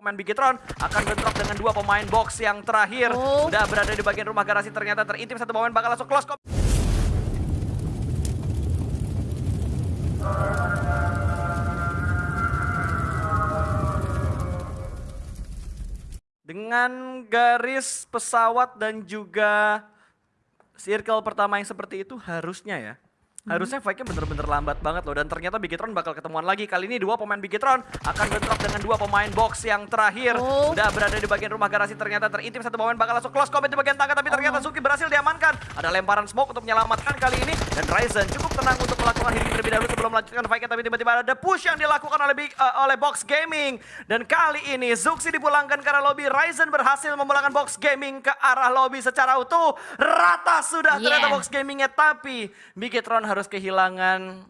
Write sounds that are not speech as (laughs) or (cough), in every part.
Pemain Bigetron akan bentrok dengan dua pemain box yang terakhir. Oh. Sudah berada di bagian rumah garasi ternyata terintip satu pemain bakal langsung close. Dengan garis pesawat dan juga circle pertama yang seperti itu harusnya ya. Harusnya fight-nya bener-bener lambat banget loh dan ternyata Bigetron bakal ketemuan lagi. Kali ini dua pemain Bigetron akan bentrok dengan dua pemain box yang terakhir. Oh. Sudah berada di bagian rumah garasi ternyata terintip satu pemain bakal langsung close combat di bagian tangga tapi ternyata Suki berhasil diamankan. Ada lemparan smoke untuk menyelamatkan kali ini dan Ryzen cukup tenang untuk melakukan healing terlebih dahulu sebelum melanjutkan fight-nya tapi tiba-tiba ada push yang dilakukan oleh Big- eh, oleh Box Gaming dan kali ini Zuxi dipulangkan arah lobby. Ryzen berhasil memulangkan Box Gaming ke arah lobby secara utuh. Rata sudah ternyata Yeah. Box Gamingnya tapi Bigetron harus kehilangan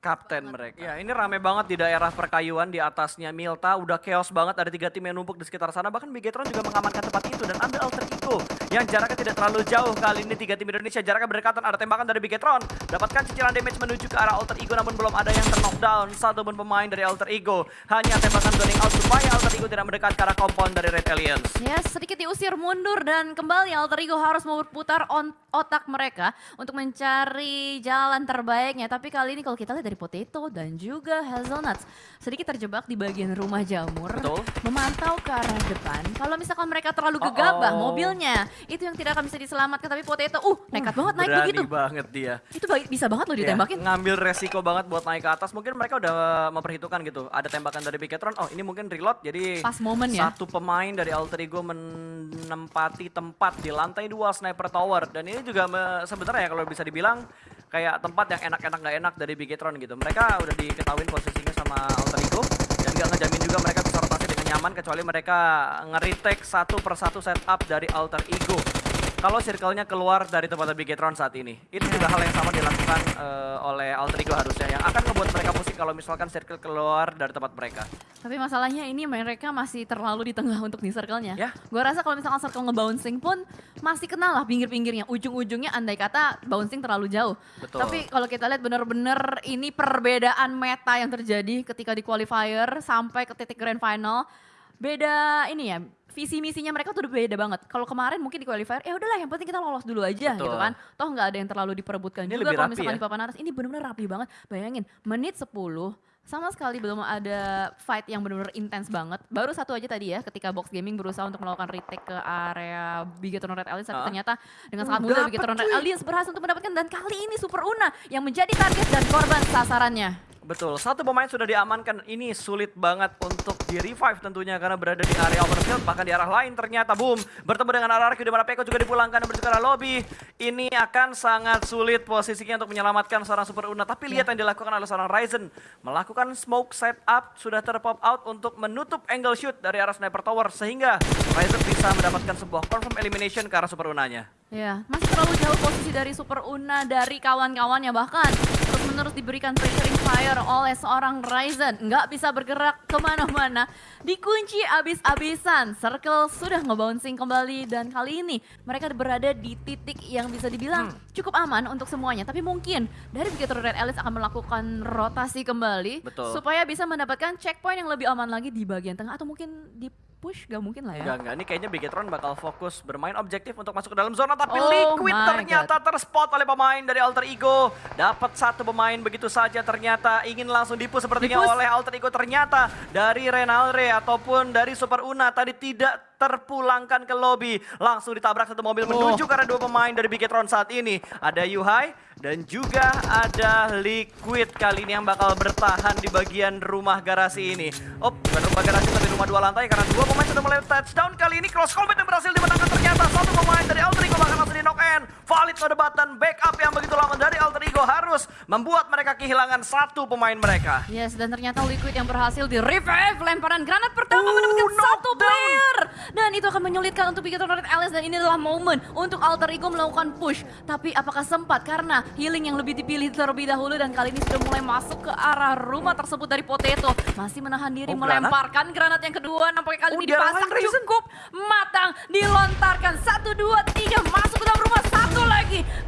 kapten mereka. Ya, ini rame banget di daerah perkayuan di atasnya Milta. Udah chaos banget, ada tiga tim yang numpuk di sekitar sana. Bahkan Bigetron juga mengamankan tempat itu dan ambil alter ego yang jaraknya tidak terlalu jauh. Kali ini tiga tim Indonesia jaraknya berdekatan. Ada tembakan dari Bigetron. Dapatkan cicilan damage menuju ke arah alter ego namun belum ada yang terknockdown. Satu pun pemain dari alter ego. Hanya tembakan zoning out supaya alter ego tidak mendekat ke arah kompon dari Red Aliens. Ya, sedikit diusir mundur dan kembali Alter Ego harus memutar on- otak mereka untuk mencari jalan terbaiknya. Tapi kali ini kalau kita lihat dari Potato dan juga Hazelnuts, sedikit terjebak di bagian rumah jamur. Betul. Memantau ke arah depan. Kalau misalkan mereka terlalu gegabah Oh-oh. mobilnya, itu yang tidak akan bisa diselamatkan. Tapi Potato, uh, nekat banget naik Berani begitu. banget dia. Itu bisa banget loh Iya, ditembakin. ngambil resiko banget buat naik ke atas. Mungkin mereka udah memperhitungkan gitu. Ada tembakan dari Bigetron. Oh ini mungkin reload. Jadi Pas momen ya. satu pemain dari Alter Ego menempati tempat di lantai dua sniper tower. Dan ini juga sebenarnya kalau bisa dibilang kayak tempat yang enak-enak nggak enak dari Bigetron gitu. Mereka udah diketahui posisinya sama Alter Ego. Dan gak ngejamin juga mereka bisa rotasi dengan nyaman kecuali mereka nge-retake satu persatu setup dari Alter Ego kalau circle-nya keluar dari tempat Bigetron saat ini. Itu juga hal yang sama dilakukan eh, oleh Alter Ego harusnya yang akan membuat mereka kalau misalkan circle keluar dari tempat mereka. Tapi masalahnya ini mereka masih terlalu di tengah untuk di circle-nya. Ya. Gue rasa kalau misalkan circle ngebouncing pun masih kenal lah pinggir-pinggirnya. Ujung-ujungnya andai kata bouncing terlalu jauh. Betul. Tapi kalau kita lihat bener-bener ini perbedaan meta yang terjadi ketika di qualifier sampai ke titik grand final. Beda ini ya, visi misinya mereka tuh udah beda banget. Kalau kemarin mungkin di qualifier, ya udahlah yang penting kita lolos dulu aja Betul. gitu kan. Toh nggak ada yang terlalu diperebutkan Ini juga kalau misalkan ya. di papan atas. Ini bener-bener rapi banget. Bayangin, menit 10 sama sekali belum ada fight yang benar-benar intens banget. Baru satu aja tadi ya ketika Box Gaming berusaha untuk melakukan retake ke area Bigetron Red Alliance tapi ternyata dengan sangat mudah Bigetron Red. Alliance berhasil untuk mendapatkan dan kali ini Super Una yang menjadi target dan korban sasarannya. Betul, satu pemain sudah diamankan. Ini sulit banget untuk di revive tentunya karena berada di area overfield. Bahkan di arah lain ternyata boom. Bertemu dengan RRQ di mana Peko juga dipulangkan menuju ke arah lobby. Ini akan sangat sulit posisinya untuk menyelamatkan seorang Super Una. Tapi lihat yang dilakukan oleh seorang Ryzen. Melakukan smoke setup sudah terpop out untuk menutup angle shoot dari arah sniper tower. Sehingga Ryzen bisa mendapatkan sebuah confirm elimination ke arah Super Unanya. Ya, masih terlalu jauh posisi dari Super Una dari kawan-kawannya bahkan terus diberikan pressuring fire oleh seorang Ryzen. Nggak bisa bergerak ke mana-mana. Dikunci abis-abisan. Circle sudah ngebouncing kembali dan kali ini mereka berada di titik yang bisa dibilang cukup aman untuk semuanya. Tapi mungkin dari begitu Red Alice akan melakukan rotasi kembali Betul. supaya bisa mendapatkan checkpoint yang lebih aman lagi di bagian tengah atau mungkin di push gak mungkin lah ya. Enggak, enggak. Ini kayaknya Bigetron bakal fokus bermain objektif untuk masuk ke dalam zona. Tapi Oh Liquid ternyata terspot oleh pemain dari Alter Ego. Dapat satu pemain begitu saja ternyata ingin langsung dipush sepertinya Di-push. oleh Alter Ego. Ternyata dari Renalre ataupun dari Super Una tadi tidak terpulangkan ke lobby. Langsung ditabrak satu mobil Oh. menuju ke arah dua pemain dari Bigetron saat ini. Ada Yuhai dan juga ada Liquid kali ini yang bakal bertahan di bagian rumah garasi ini. Oh, bukan rumah garasi tapi rumah dua lantai karena dua pemain sudah mulai touchdown kali ini. Cross combat yang berhasil dimenangkan ternyata satu pemain dari Alter Ego bahkan langsung di knock end. Valid perdebatan backup yang begitu lama dari Alter Ego harus membuat mereka kehilangan satu pemain mereka. Yes, dan ternyata Liquid yang berhasil di revive lemparan granat pertama Oh, mendapatkan satu player. Dan itu akan menyulitkan untuk Bigetron Red Alice dan ini adalah momen untuk Alter Ego melakukan push. Tapi apakah sempat? Karena healing yang lebih dipilih terlebih dahulu dan kali ini sudah mulai masuk ke arah rumah tersebut dari Potato. Masih menahan diri Oh, granat? melemparkan granat yang kedua. Nampaknya kali Oh, ini dipasang cukup matang. Dilontarkan. Satu, dua, tiga. Masuk ke dalam rumah. Satu lagi.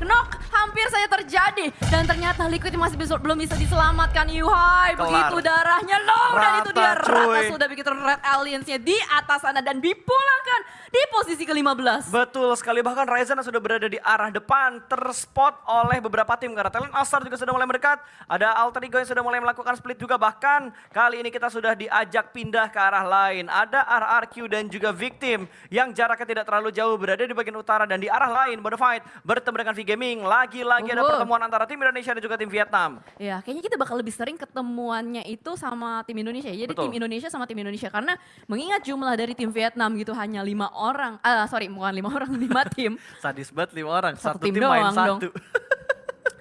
Knock hampir saja terjadi. Dan ternyata Liquid masih bisa, belum bisa diselamatkan. Yuhai, begitu darahnya low. Dan itu dia Rata, cuy. sudah begitu Red Aliens-nya di atas sana. Dan dipulangkan di posisi ke-15. Betul sekali, bahkan Ryzen sudah berada di arah depan, terspot oleh beberapa tim. Karena talent Alstar juga sudah mulai mendekat, ada Alter Ego yang sudah mulai melakukan split juga. Bahkan kali ini kita sudah diajak pindah ke arah lain. Ada RRQ dan juga Victim yang jaraknya tidak terlalu jauh berada di bagian utara dan di arah lain. Bonafide bertemu dengan V-Gaming. Lagi-lagi ada pertemuan antara tim Indonesia dan juga tim Vietnam. Ya, kayaknya kita bakal lebih sering ketemuannya itu sama tim Indonesia. Jadi Betul. tim Indonesia sama tim Indonesia karena mengingat jumlah dari tim Vietnam gitu hanya lima orang. Ah, sorry, bukan lima (laughs) orang, lima tim. Sadis banget lima orang, Satu satu, tim tim, main doang dong.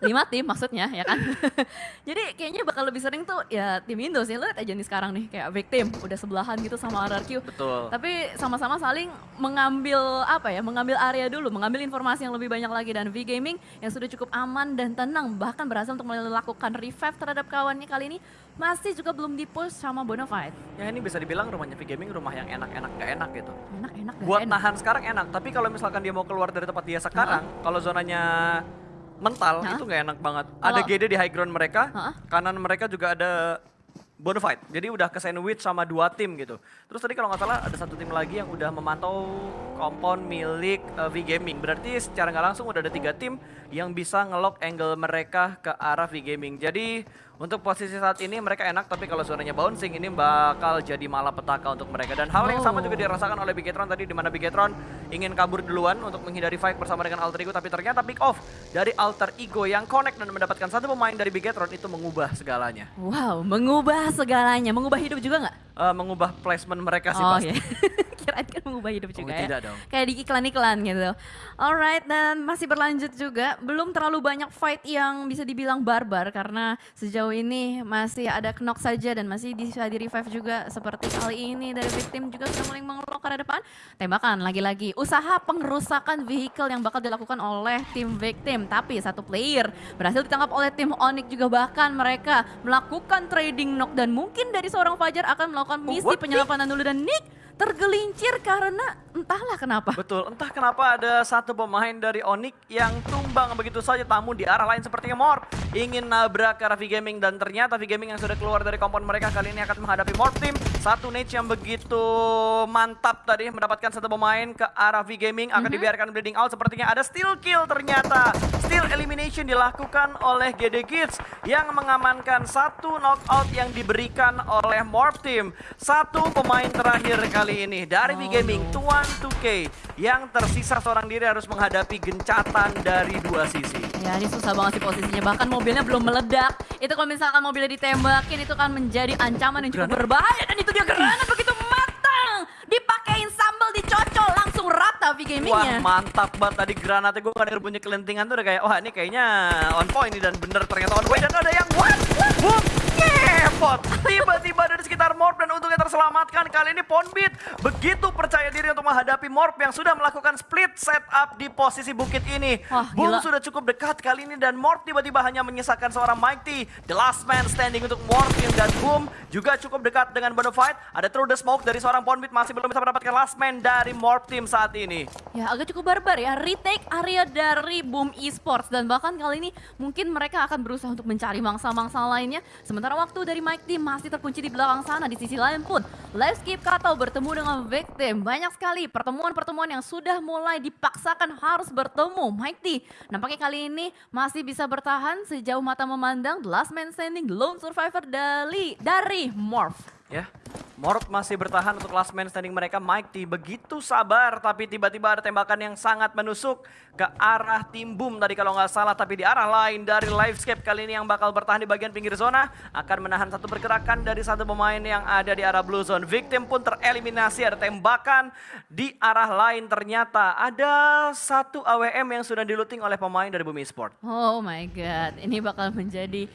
Lima tim maksudnya ya kan. (laughs) Jadi kayaknya bakal lebih sering tuh ya tim Indo sih. Lihat aja nih sekarang nih kayak Victim udah sebelahan gitu sama RRQ. Betul. Tapi sama-sama saling mengambil apa ya, mengambil area dulu, mengambil informasi yang lebih banyak lagi dan V Gaming yang sudah cukup aman dan tenang bahkan berhasil untuk melakukan revive terhadap kawannya kali ini masih juga belum di-push sama Bonafide. Ya ini bisa dibilang rumahnya V-Gaming rumah yang enak-enak gak enak gitu. Enak-enak buat enak. nahan sekarang enak tapi kalau misalkan dia mau keluar dari tempat dia sekarang kalau zonanya mental Hah? itu nggak enak banget. Ada Kalau- GD di high ground mereka Hah? kanan mereka juga ada Bonafide jadi udah ke sandwich sama dua tim gitu. Terus tadi kalau nggak salah ada satu tim lagi yang udah memantau kompon milik eh, V Gaming berarti secara nggak langsung udah ada tiga tim yang bisa ngelock angle mereka ke arah V Gaming jadi untuk posisi saat ini mereka enak tapi kalau zonanya bouncing ini bakal jadi malapetaka untuk mereka dan hal yang sama juga Oh. dirasakan oleh Bigetron tadi di mana Bigetron ingin kabur duluan untuk menghindari fight bersama dengan Alter Ego tapi ternyata pick off dari Alter Ego yang connect dan mendapatkan satu pemain dari Bigetron itu mengubah segalanya. Wow, mengubah segalanya, mengubah hidup juga nggak? Eh, mengubah placement mereka sih oh pasti. iya, (laughs) kirain kan mengubah hidup juga ya. tidak dong. Kayak di iklan-iklan gitu. Alright, dan masih berlanjut juga. Belum terlalu banyak fight yang bisa dibilang barbar karena sejauh ini masih ada knock saja dan masih bisa di revive juga seperti kali ini dari victim juga sudah mulai mengelok ke depan. Tembakan lagi-lagi. Usaha pengerusakan vehicle yang bakal dilakukan oleh tim victim. Tapi satu player berhasil ditangkap oleh tim Onyx juga bahkan mereka melakukan trading knock dan mungkin dari seorang Fajar akan melakukan misi what? penyelamatkan dulu dan Nick tergelincir karena entahlah kenapa. Betul, entah kenapa ada satu pemain dari Onyx yang tumbang begitu saja tamu di arah lain sepertinya Morp ingin nabrak ke arah V-Gaming dan ternyata V-Gaming yang sudah keluar dari kompon mereka kali ini akan menghadapi Morp Team. Satu Nate yang begitu mantap tadi mendapatkan satu pemain ke arah V-Gaming akan dibiarkan bleeding out sepertinya ada steal kill ternyata. Steal elimination dilakukan oleh GD Kids yang mengamankan satu knockout yang diberikan oleh Morp Team. Satu pemain terakhir kali ini dari V-Gaming no. Tuan 2K yang tersisa seorang diri harus menghadapi gencatan dari dua sisi. Ya ini susah banget sih posisinya, bahkan mobilnya belum meledak. Itu kalau misalkan mobilnya ditembakin itu kan menjadi ancaman yang cukup berbahaya. Dan itu dia granat begitu matang. Dipakein sambal dicocol langsung rata V Wah gamingnya. mantap banget tadi granatnya gue denger bunyi kelentingan tuh udah kayak wah ini kayaknya on point nih dan bener ternyata on point dan ada yang what? Boom! Ngepot! Tiba-tiba dari sekitar Morp dan untungnya terselamatkan kali ini Ponbit begitu percaya diri untuk menghadapi Morp yang sudah melakukan split setup di posisi bukit ini. Wah, Boom gila. sudah cukup dekat kali ini dan Morp tiba-tiba hanya menyisakan seorang Mighty. The last man standing untuk Morp dan Boom juga cukup dekat dengan Bonafide. Ada through the smoke dari seorang Ponbit masih belum bisa mendapatkan last man dari Morp Team saat ini. Ya agak cukup barbar ya, retake area dari Boom Esports dan bahkan kali ini mungkin mereka akan berusaha untuk mencari mangsa-mangsa lainnya. Sementara waktu dari Mike Team masih terkunci di belakang sana, di sisi lain pun Live Skip Kato bertemu dengan Victim. Banyak sekali pertemuan-pertemuan yang sudah mulai dipaksakan harus bertemu. Mike T nampaknya kali ini masih bisa bertahan sejauh mata memandang The Last Man Standing Lone Survivor dari, dari Morph. Ya, Morp masih bertahan untuk last man standing mereka. Mike T begitu sabar, tapi tiba-tiba ada tembakan yang sangat menusuk ke arah tim Boom tadi kalau nggak salah. Tapi di arah lain dari Livescape kali ini yang bakal bertahan di bagian pinggir zona akan menahan satu pergerakan dari satu pemain yang ada di arah blue zone. Victim pun tereliminasi, ada tembakan di arah lain. Ternyata ada satu AWM yang sudah diluting oleh pemain dari Boom Esport. Oh my god, ini bakal menjadi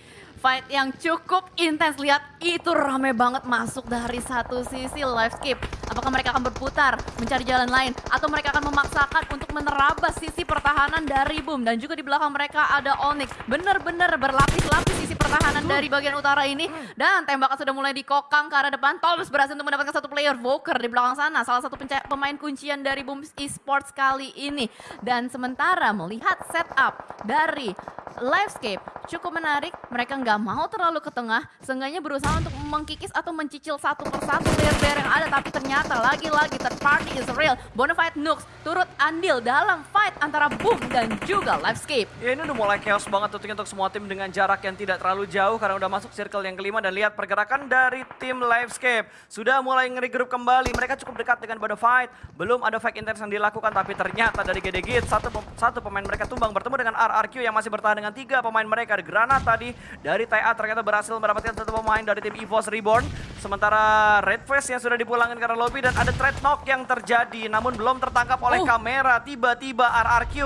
fight yang cukup intens. Lihat itu rame banget masuk dari satu sisi live skip. Apakah mereka akan berputar mencari jalan lain atau mereka akan memaksakan untuk menerabas sisi pertahanan dari Boom? Dan juga di belakang mereka ada Onyx. Benar-benar berlapis-lapis sisi pertahanan dari bagian utara ini. Dan tembakan sudah mulai dikokang ke arah depan. Toms berhasil untuk mendapatkan satu player Voker di belakang sana, salah satu pemain kuncian dari Boom Esports kali ini. Dan sementara melihat setup dari Livescape cukup menarik, mereka nggak mau terlalu ke tengah, seenggaknya berusaha untuk mengkikis atau mencicil satu persatu player-player yang ada, tapi ternyata lagi-lagi third party is real. Bonafide Nux turut andil dalam fight antara Boom dan juga Livescape. Ya ini udah mulai chaos banget tentunya untuk semua tim dengan jarak yang tidak terlalu jauh karena udah masuk circle yang kelima dan lihat pergerakan dari tim Livescape. Sudah mulai nge-regroup kembali, mereka cukup dekat dengan Bonafide. Belum ada fake intense yang dilakukan tapi ternyata dari GD Git satu, satu pemain mereka tumbang bertemu dengan RRQ yang masih bertahan dengan tiga pemain mereka. Granat tadi dari TA ternyata berhasil mendapatkan satu pemain dari tim EVOS Reborn. Sementara Red Face yang sudah dipulangkan karena lobby dan ada trade knock yang terjadi namun belum tertangkap oleh Oh. kamera. Tiba-tiba RRQ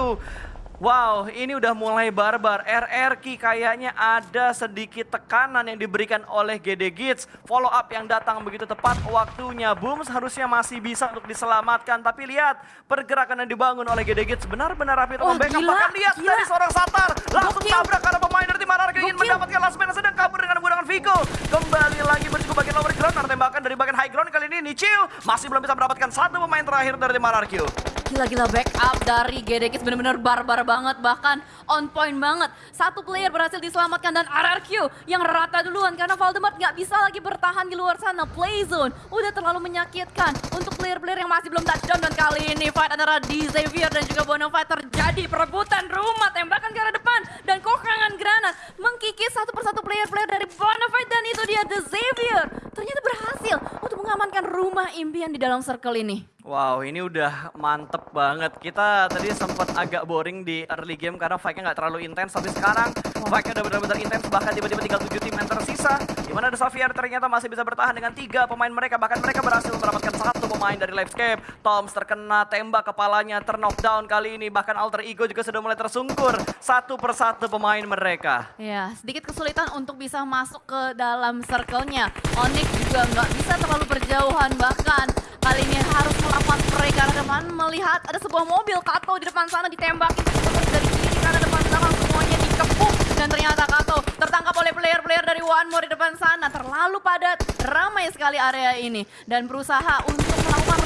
Wow, ini udah mulai barbar. RRQ kayaknya ada sedikit tekanan yang diberikan oleh GD Gits. Follow up yang datang begitu tepat waktunya. Boom seharusnya masih bisa untuk diselamatkan. Tapi lihat pergerakan yang dibangun oleh GD Gits benar-benar rapi untuk membackup. gila, Bahkan lihat gila. dari seorang Satar. Langsung Gokil. tabrak karena pemain dari tim RRQ ingin mendapatkan last man sedang kabur dengan menggunakan Vigo. Kembali lagi menuju bagian lower ground. Karena tembakan dari bagian high ground kali ini Nichil masih belum bisa mendapatkan satu pemain terakhir dari tim RRQ. Gila-gila backup dari GDX bener-bener barbar banget bahkan on point banget. Satu player berhasil diselamatkan dan RRQ yang rata duluan karena Valdemar nggak bisa lagi bertahan di luar sana. Play zone udah terlalu menyakitkan untuk player-player yang masih belum touchdown dan kali ini fight antara D Xavier dan juga Bonafide terjadi perebutan rumah tembakan ke arah depan dan kokangan granat mengkikis satu persatu player-player dari Bonafide dan itu dia The Xavier ternyata berhasil untuk mengamankan rumah impian di dalam circle ini. Wow, ini udah mantep banget. Kita tadi sempat agak boring di early game karena fight-nya nggak terlalu intens. Tapi sekarang fight-nya udah benar-benar intens. Bahkan tiba-tiba tinggal 7 tim yang tersisa. Di mana The Xavier ternyata masih bisa bertahan dengan tiga pemain mereka. Bahkan mereka berhasil mendapatkan satu pemain dari Livescape. Toms terkena tembak kepalanya, terknockdown kali ini. Bahkan Alter Ego juga sudah mulai tersungkur. Satu persatu pemain mereka. Ya, sedikit kesulitan untuk bisa masuk ke dalam circle-nya. Onyx juga nggak bisa terlalu berjauhan, bahkan kali ini harus spray ke arah depan melihat ada sebuah mobil Kato di depan sana ditembakin dari kiri arah depan belakang semuanya dikepung. Dan ternyata Kato tertangkap oleh player-player dari One More di depan sana. Terlalu padat ramai sekali area ini. Dan berusaha untuk melakukan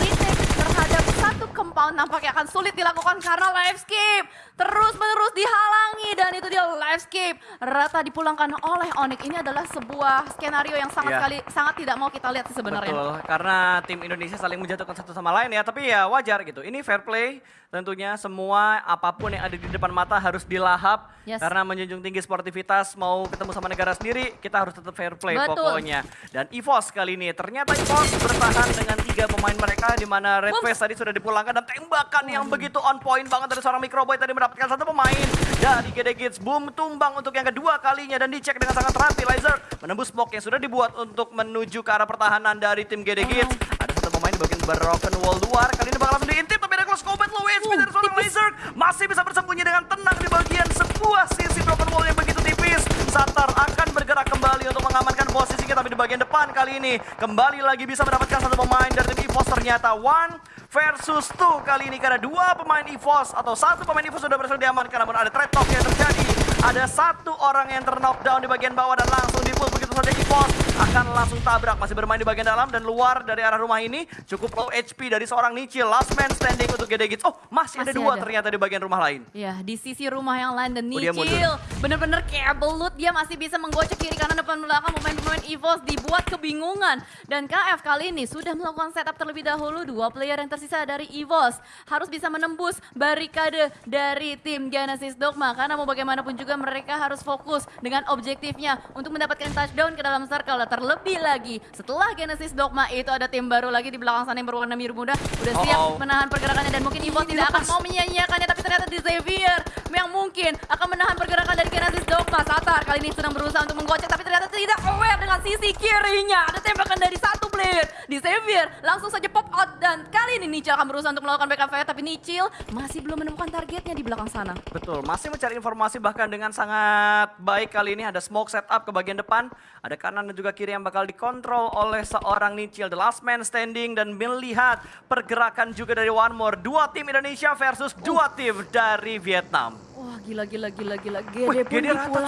satu compound nampaknya akan sulit dilakukan karena Livescape terus menerus dihalangi dan itu dia Livescape rata dipulangkan oleh Onyx ini adalah sebuah skenario yang sangat Iya. sekali sangat tidak mau kita lihat sih sebenarnya. Betul, karena tim Indonesia saling menjatuhkan satu sama lain ya, tapi ya wajar gitu. Ini fair play, tentunya semua apa pun yang ada di depan mata harus dilahap. Yes. Karena menjunjung tinggi sportivitas, mau ketemu sama negara sendiri, kita harus tetap fair play Betul. pokoknya. Dan EVOS kali ini, ternyata EVOS bertahan dengan tiga pemain mereka, di mana Red. Face tadi sudah dipulangkan, dan tembakan yang begitu on point banget dari seorang Microboy tadi mendapatkan satu pemain dari GD Kids. Boom, tumbang untuk yang kedua kalinya, dan dicek dengan sangat rapi. Laser menembus blok yang sudah dibuat untuk menuju ke arah pertahanan dari tim GD Kids. Ada satu pemain di bagian broken wall luar, kali ini bakal langsung diintip, tapi ada close combat low HP Uh, dari seorang. Laser. Masih bisa bersembunyi dengan tenang di bagian sebuah sisi broken wall yang begitu tipis. Satar akan bergerak kembali untuk mengamankan posisinya, tapi di bagian depan kali ini. Kembali lagi bisa mendapatkan satu pemain dari tim EVOS ternyata one versus two kali ini karena dua pemain EVOS atau satu pemain EVOS sudah berhasil diamankan. Namun ada trade talk yang terjadi. Ada satu orang yang terknockdown di bagian bawah dan langsung dipull saja EVOS akan langsung tabrak. Masih bermain di bagian dalam dan luar dari arah rumah ini. Cukup low HP dari seorang Nichil last man standing untuk GD Gits. Oh masih, ada Masih dua ada. ternyata di bagian rumah lain. Ya, di sisi rumah yang lain. Dan Oh. Nichil bener-bener kayak belut. Dia masih bisa menggocek kiri kanan depan belakang. Pemain-pemain EVOS dibuat kebingungan. Dan KF kali ini sudah melakukan setup terlebih dahulu. Dua player yang tersisa dari EVOS harus bisa menembus barikade dari tim Genesis Dogma. Karena mau bagaimanapun juga mereka harus fokus dengan objektifnya untuk mendapatkan touchdown ke dalam circle terlebih lagi setelah Genesis Dogma itu ada tim baru lagi di belakang sana yang berwarna biru muda udah siap Uh-oh. menahan pergerakannya dan mungkin EVOS tidak akan mau menyanyiakannya tapi ternyata di Xavier yang mungkin akan menahan pergerakan dari Genesis Dogma. Satar kali ini sedang berusaha untuk menggocek tapi ternyata tidak aware dengan sisi kirinya. Ada tembakan dari satu player di Xavier. Langsung saja pop out dan kali ini Nichil akan berusaha untuk melakukan backup fire tapi Nichil masih belum menemukan targetnya di belakang sana. Betul, masih mencari informasi bahkan dengan sangat baik kali ini ada smoke setup ke bagian depan, ada kanan dan juga kiri yang bakal dikontrol oleh seorang Nichil, the last man standing dan melihat pergerakan juga dari One More, dua tim Indonesia versus dua tim dari Vietnam. Wah gila gila gila gila. Wih, Gede pun Gede rata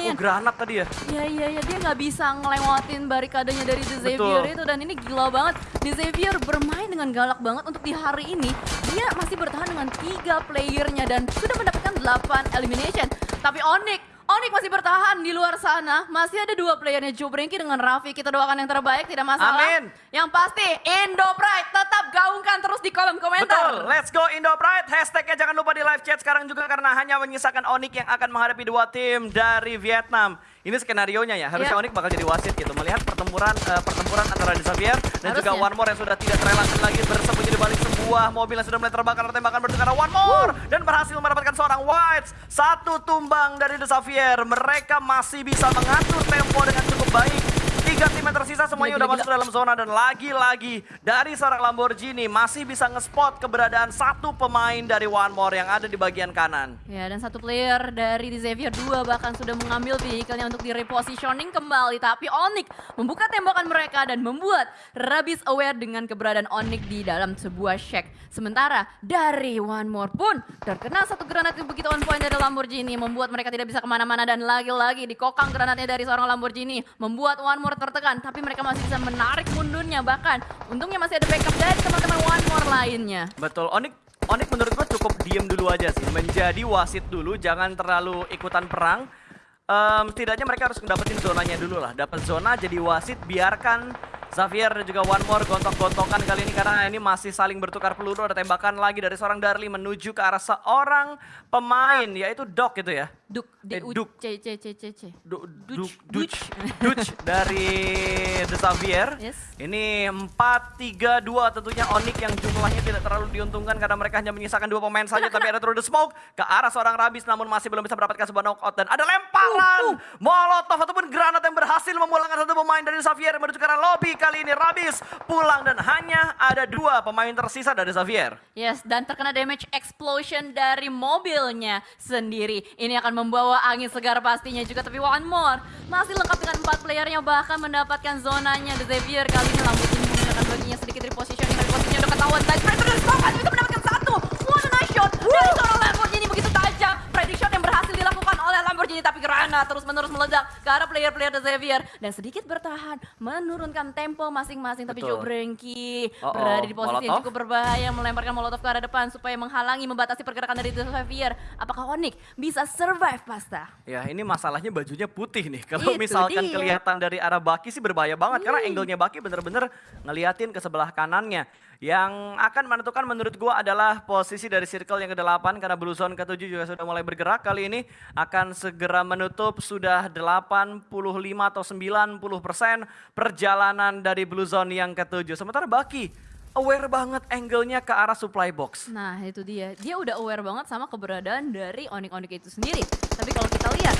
dipulangin. Oh, granat tadi ya. Iya iya iya dia nggak bisa ngelewatin barikadenya dari The Xavier Betul. itu dan ini gila banget. The Xavier bermain dengan galak banget untuk di hari ini dia masih bertahan dengan tiga playernya dan sudah mendapatkan 8 elimination. Tapi Onyx Onyx masih bertahan di luar sana. Masih ada dua playernya Joe Brinky dengan Raffi. Kita doakan yang terbaik, tidak masalah. Amin. Yang pasti, Indo Pride tetap gaungkan terus di kolom komentar. Betul, let's go Indo Pride. Hashtagnya jangan lupa di live chat sekarang juga karena hanya menyisakan Onyx yang akan menghadapi dua tim dari Vietnam. Ini skenario nya ya, harusnya Iya. Onyx bakal jadi wasit gitu. Melihat pertempuran eh, pertempuran antara Xavier dan juga Harusnya. One More yang sudah tidak terelakkan lagi bersembunyi di balik sebuah mobil yang sudah mulai terbakar oleh tembakan bertukar One More dan berhasil mendapatkan seorang Whites. Satu tumbang dari Xavier. Mereka masih bisa mengatur tempo dengan cukup baik. Tiga tim yang tersisa semuanya Gila, udah gila, masuk dalam zona dan lagi-lagi dari seorang Lamborghini masih bisa nge-spot keberadaan satu pemain dari One More yang ada di bagian kanan. Ya, dan satu player dari Xavier 2 bahkan sudah mengambil vehicle-nya untuk direpositioning kembali. Tapi Onyx membuka tembakan mereka dan membuat Rabis aware dengan keberadaan Onyx di dalam sebuah shack. Sementara dari One More pun terkena satu granat yang begitu on point dari Lamborghini. Membuat mereka tidak bisa ke mana-mana dan lagi-lagi dikokang granatnya dari seorang Lamborghini. Membuat One More tertekan, tapi mereka masih bisa menarik mundurnya. Bahkan untungnya masih ada backup dari teman-teman One More lainnya. Betul, Onyx Onyx menurut gua cukup diem dulu aja sih, menjadi wasit dulu, jangan terlalu ikutan perang. Em, setidaknya mereka harus dapetin zonanya dulu lah, dapat zona jadi wasit, biarkan Xavier dan juga One More gontok-gontokan kali ini karena ini masih saling bertukar peluru, ada tembakan lagi dari seorang Darli menuju ke arah seorang pemain, yaitu Doc itu ya. Duk, D Eh, Duk. C C C C C. Du, du, Duch, Duch, Duch (laughs) dari The Xavier. Yes. Ini 4-3-2 tentunya Onyx yang jumlahnya tidak terlalu diuntungkan karena mereka hanya menyisakan dua pemain saja tapi ada through the smoke ke arah seorang Rabis namun masih belum bisa mendapatkan sebuah knockout dan ada lemparan molotov ataupun granat yang berhasil memulangkan satu pemain dari Xavier menuju ke arah lobby kali ini Rabis pulang dan hanya ada dua pemain tersisa dari Xavier. Yes, dan terkena damage explosion dari mobilnya sendiri. Ini akan membawa angin segar pastinya juga. Tapi one more, masih lengkap dengan empat playernya bahkan mendapatkan zonanya. The Xavier kali ini Lamborghini menggunakan baginya sedikit repositioning. Repositioning udah ketahuan. Tadi Predator dan hanya bisa mendapatkan satu. One nice shot dari seorang Lamborghini begitu tajam. Lamborghini. Tapi granat terus-menerus meledak ke arah player-player The Xavier. Dan sedikit bertahan menurunkan tempo masing-masing. Tapi. Joe Brenky Uh-oh, berada di posisi yang Molotov. cukup berbahaya melemparkan molotov ke arah depan supaya menghalangi membatasi pergerakan dari The Xavier. Apakah Onyx bisa survive pasta? Ya ini masalahnya bajunya putih nih. Kalau misalkan dia. kelihatan dari arah Baki sih berbahaya banget karena angle-nya Baki bener-bener ngeliatin ke sebelah kanannya. Yang akan menentukan menurut gua adalah posisi dari circle yang ke-8 karena Blue Zone ke-7 juga sudah mulai bergerak kali ini akan segera menutup sudah 85 atau 90 persen perjalanan dari Blue Zone yang ke-7. Sementara Baki aware banget angle-nya ke arah supply box. Nah itu dia, dia udah aware banget sama keberadaan dari Onyx-Onyx itu sendiri. Tapi kalau kita lihat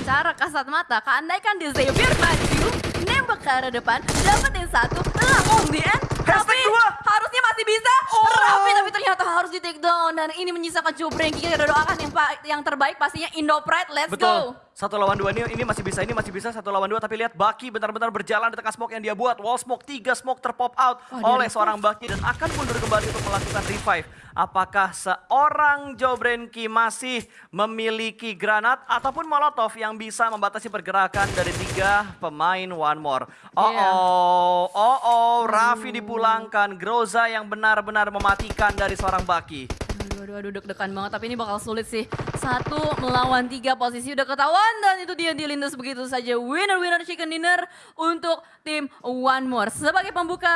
secara kasat mata, keandaikan The Xavier maju, nembak ke arah depan, dapetin satu, lah on end, tapi dua. harusnya masih bisa. Rafi tapi ternyata harus di take down dan ini menyisakan Joe Brenky. Kita doakan yang, yang terbaik pastinya Indo Pride, let's Betul. go. Satu lawan dua ini, ini masih bisa, ini masih bisa satu lawan dua. Tapi lihat Baki benar-benar berjalan di tengah smoke yang dia buat. Wall smoke, tiga smoke terpop out Oh, oleh seorang Baki dan akan mundur kembali untuk melakukan revive. Apakah seorang Jobrenki masih memiliki granat ataupun molotov yang bisa membatasi pergerakan dari tiga pemain One More? Oh oh, oh oh, Raffi dipulangkan. Groza yang benar-benar mematikan dari seorang Baki. Aduh, aduh, aduh, deg-degan banget. Tapi ini bakal sulit sih. Satu melawan tiga posisi udah ketahuan. Dan itu dia dilindas begitu saja. Winner-winner chicken dinner untuk tim One More. Sebagai pembuka